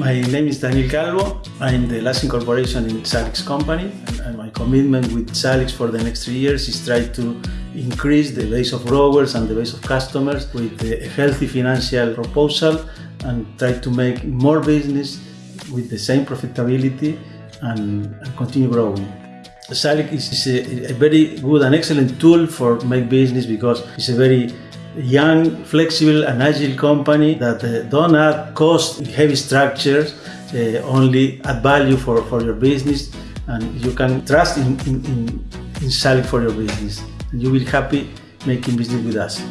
My name is Daniel Calvo. I'm the last incorporation in Salix company. And my commitment with Salix for the next three years is try to increase the base of growers and the base of customers with a healthy financial proposal and try to make more business with the same profitability and, and continue growing. Salix is a, a, very good and excellent tool for make business because it's a very young, flexible and agile company that uh, don't add cost heavy structures, uh, only add value for, for your business and you can trust in, in, in, in Salix for your business. And you will happy making business with us.